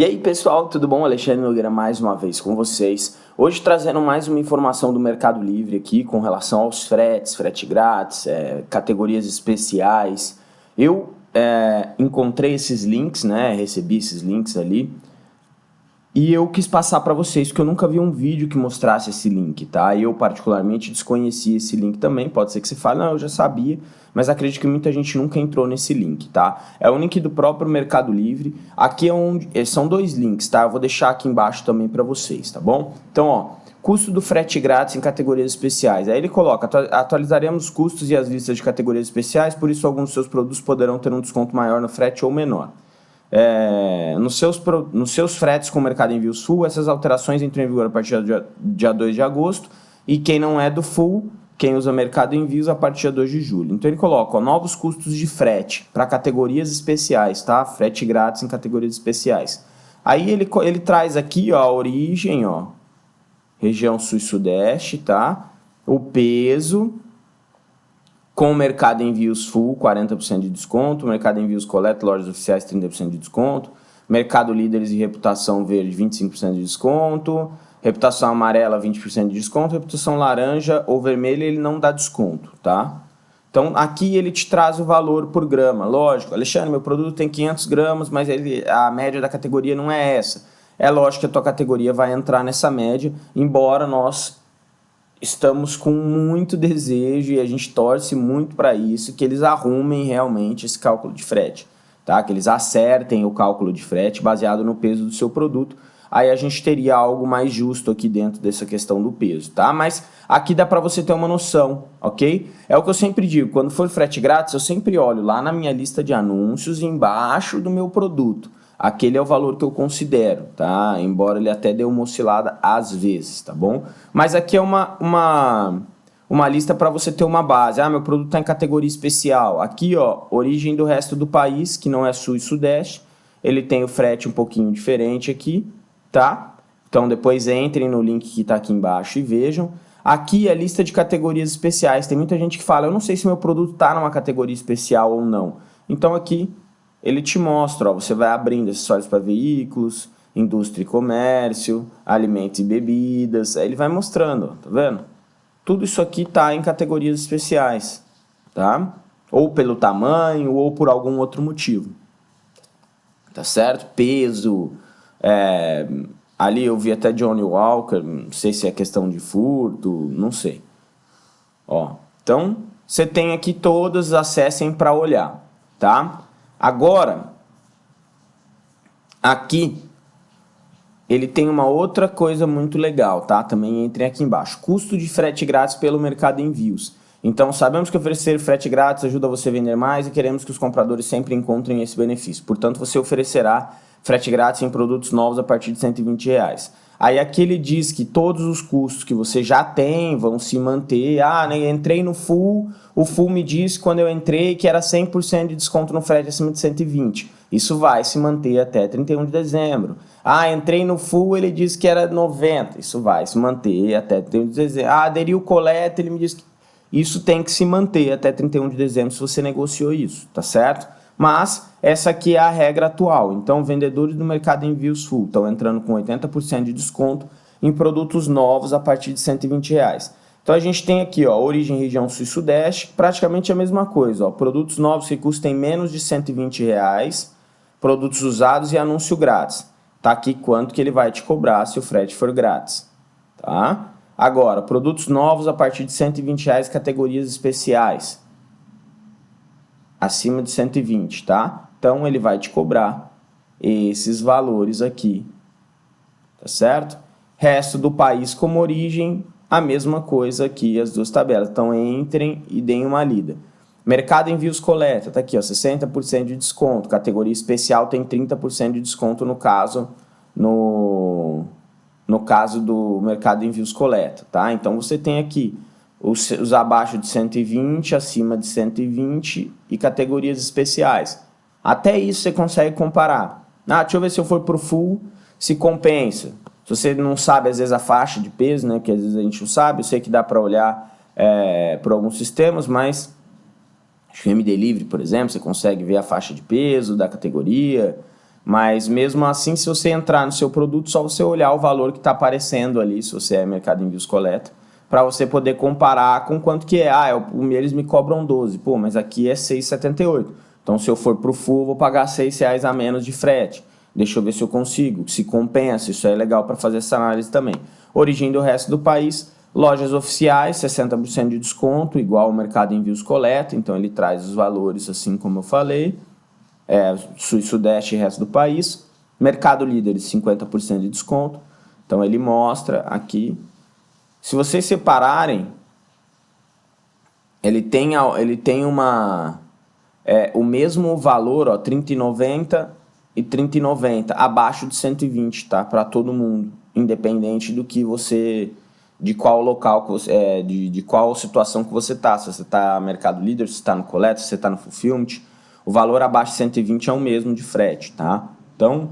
E aí pessoal, tudo bom? Alexandre Nogueira mais uma vez com vocês. Hoje trazendo mais uma informação do Mercado Livre aqui com relação aos fretes, frete grátis, é, categorias especiais. Eu é, encontrei esses links, né? Recebi esses links ali. E eu quis passar para vocês, porque eu nunca vi um vídeo que mostrasse esse link, tá? Eu particularmente desconheci esse link também, pode ser que você fale, não, eu já sabia, mas acredito que muita gente nunca entrou nesse link, tá? É o link do próprio Mercado Livre, aqui é onde, eh, são dois links, tá? Eu vou deixar aqui embaixo também para vocês, tá bom? Então, ó, custo do frete grátis em categorias especiais. Aí ele coloca, atualizaremos os custos e as listas de categorias especiais, por isso alguns dos seus produtos poderão ter um desconto maior no frete ou menor. É, nos, seus, nos seus fretes com o mercado envios full, essas alterações entram em vigor a partir do dia, dia 2 de agosto, e quem não é do full, quem usa mercado envios a partir de 2 de julho. Então ele coloca ó, novos custos de frete para categorias especiais, tá? Frete grátis em categorias especiais. Aí ele, ele traz aqui ó, a origem, ó, região sul e sudeste, tá? O peso, com o Mercado Envios Full, 40% de desconto. Mercado Envios Coleta, lojas oficiais, 30% de desconto. Mercado Líderes e Reputação Verde, 25% de desconto. Reputação amarela, 20% de desconto. Reputação laranja ou vermelha, ele não dá desconto, tá? Então, aqui ele te traz o valor por grama. Lógico, Alexandre, meu produto tem 500 gramas, mas ele, a média da categoria não é essa. É lógico que a tua categoria vai entrar nessa média, embora nós estamos com muito desejo e a gente torce muito para isso, que eles arrumem realmente esse cálculo de frete, tá? Que eles acertem o cálculo de frete baseado no peso do seu produto, aí a gente teria algo mais justo aqui dentro dessa questão do peso, tá? Mas aqui dá para você ter uma noção, ok? É o que eu sempre digo, quando for frete grátis, eu sempre olho lá na minha lista de anúncios embaixo do meu produto aquele é o valor que eu considero, tá? Embora ele até dê uma oscilada às vezes, tá bom? Mas aqui é uma, uma, uma lista para você ter uma base. Ah, meu produto está em categoria especial. Aqui, ó, origem do resto do país, que não é sul e sudeste. Ele tem o frete um pouquinho diferente aqui, tá? Então depois entrem no link que está aqui embaixo e vejam. Aqui é a lista de categorias especiais. Tem muita gente que fala, eu não sei se meu produto está numa categoria especial ou não. Então aqui ele te mostra, ó, você vai abrindo acessórios para veículos, indústria e comércio, alimentos e bebidas, aí ele vai mostrando, tá vendo? Tudo isso aqui está em categorias especiais, tá? Ou pelo tamanho, ou por algum outro motivo, tá certo? Peso, é, ali eu vi até Johnny Walker, não sei se é questão de furto, não sei. Ó, então, você tem aqui todos, acessem para olhar, tá? Agora, aqui, ele tem uma outra coisa muito legal, tá? Também entre aqui embaixo. Custo de frete grátis pelo mercado envios. Então, sabemos que oferecer frete grátis ajuda você a vender mais e queremos que os compradores sempre encontrem esse benefício. Portanto, você oferecerá frete grátis em produtos novos a partir de 120 reais. Aí aqui ele diz que todos os custos que você já tem vão se manter. Ah, né, entrei no full, o full me disse quando eu entrei que era 100% de desconto no frete acima de 120. Isso vai se manter até 31 de dezembro. Ah, entrei no full, ele disse que era 90. Isso vai se manter até 31 de dezembro. Ah, aderiu o coleta, ele me disse que isso tem que se manter até 31 de dezembro se você negociou isso, tá certo? Mas essa aqui é a regra atual. Então, vendedores do mercado envios full estão entrando com 80% de desconto em produtos novos a partir de 120 reais. Então, a gente tem aqui, ó, origem região sul e sudeste, praticamente a mesma coisa. Ó, produtos novos que custem menos de 120 reais, produtos usados e anúncio grátis. Tá aqui quanto que ele vai te cobrar se o frete for grátis. Tá? Agora, produtos novos a partir de 120 reais, categorias especiais acima de 120, tá? Então, ele vai te cobrar esses valores aqui, tá certo? Resto do país como origem, a mesma coisa aqui, as duas tabelas. Então, entrem e deem uma lida. Mercado Envios Coleta, tá aqui, ó, 60% de desconto. Categoria especial tem 30% de desconto no caso, no, no caso do Mercado Envios Coleta, tá? Então, você tem aqui os, os abaixo de 120, acima de 120 e categorias especiais. Até isso você consegue comparar. Ah, deixa eu ver se eu for para o full, se compensa. Se você não sabe, às vezes, a faixa de peso, né, que às vezes a gente não sabe, eu sei que dá para olhar é, por alguns sistemas, mas acho que o MD Livre, por exemplo, você consegue ver a faixa de peso da categoria, Mas mesmo assim, se você entrar no seu produto, só você olhar o valor que está aparecendo ali, se você é Mercado Envios Coleta, para você poder comparar com quanto que é. Ah, o eles me cobram 12, pô, mas aqui é 6,78. Então se eu for para o full, eu vou pagar 6 reais a menos de frete. Deixa eu ver se eu consigo, se compensa, isso é legal para fazer essa análise também. Origem do resto do país, lojas oficiais, 60% de desconto, igual o Mercado Envios Coleta, então ele traz os valores assim como eu falei é, sul e sudeste e resto do país. Mercado Líderes, 50% de desconto. Então ele mostra aqui. Se vocês separarem, ele tem, ele tem uma, é, o mesmo valor, ó, 30,90 e 30,90, abaixo de 120, tá? Para todo mundo, independente do que você, de qual local, que você, é, de, de qual situação que você tá. Se você tá Mercado Líder, se você tá no Coleta, se você tá no Fulfillment, o valor abaixo de 120 é o mesmo de frete, tá? Então,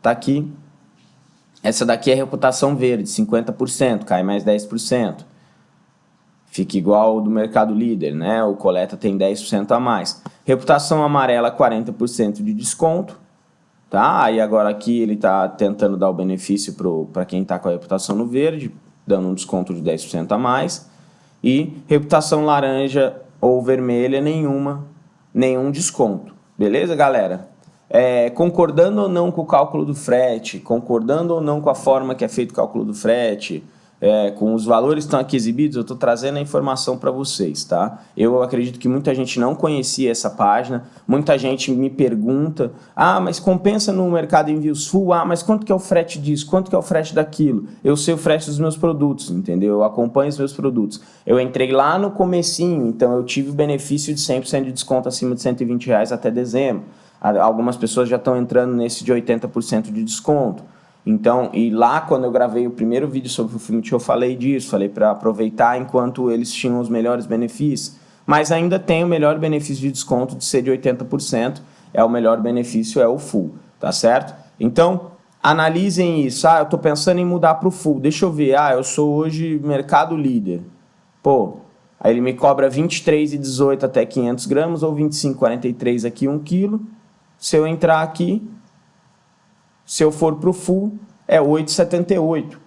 tá aqui. Essa daqui é reputação verde, 50%, cai mais 10%. Fica igual ao do mercado líder, né? O coleta tem 10% a mais. Reputação amarela, 40% de desconto, tá? Aí agora aqui ele tá tentando dar o benefício para quem tá com a reputação no verde, dando um desconto de 10% a mais. E reputação laranja ou vermelha, nenhuma nenhum desconto. Beleza, galera? É, concordando ou não com o cálculo do frete, concordando ou não com a forma que é feito o cálculo do frete, é, com os valores que estão aqui exibidos, eu estou trazendo a informação para vocês, tá? Eu acredito que muita gente não conhecia essa página, muita gente me pergunta, ah, mas compensa no mercado envios full? Ah, mas quanto que é o frete disso? Quanto que é o frete daquilo? Eu sei o frete dos meus produtos, entendeu? Eu acompanho os meus produtos. Eu entrei lá no comecinho, então eu tive o benefício de 100% de desconto acima de 120 reais até dezembro. Algumas pessoas já estão entrando nesse de 80% de desconto. Então, e lá quando eu gravei o primeiro vídeo sobre o filme, eu falei disso, falei para aproveitar enquanto eles tinham os melhores benefícios, mas ainda tem o melhor benefício de desconto de ser de 80%, é o melhor benefício, é o full, tá certo? Então, analisem isso, ah, eu estou pensando em mudar para o full, deixa eu ver, ah, eu sou hoje mercado líder, pô, aí ele me cobra 23,18 até 500 gramas, ou 25,43 aqui 1 quilo, se eu entrar aqui, se eu for para o full, é 8,78.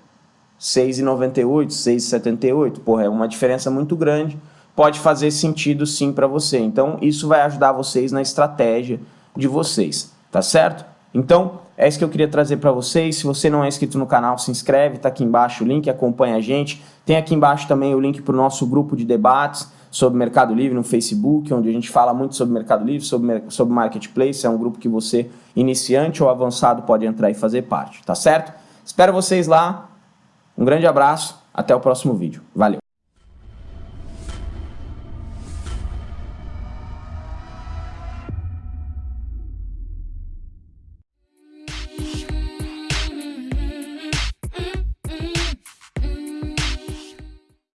6,98, 6,78. Porra, é uma diferença muito grande. Pode fazer sentido sim para você. Então, isso vai ajudar vocês na estratégia de vocês, tá certo? Então, é isso que eu queria trazer para vocês. Se você não é inscrito no canal, se inscreve, tá aqui embaixo o link, acompanha a gente. Tem aqui embaixo também o link para o nosso grupo de debates sobre Mercado Livre no Facebook, onde a gente fala muito sobre Mercado Livre, sobre, sobre Marketplace. É um grupo que você, iniciante ou avançado, pode entrar e fazer parte, tá certo? Espero vocês lá. Um grande abraço. Até o próximo vídeo. Valeu!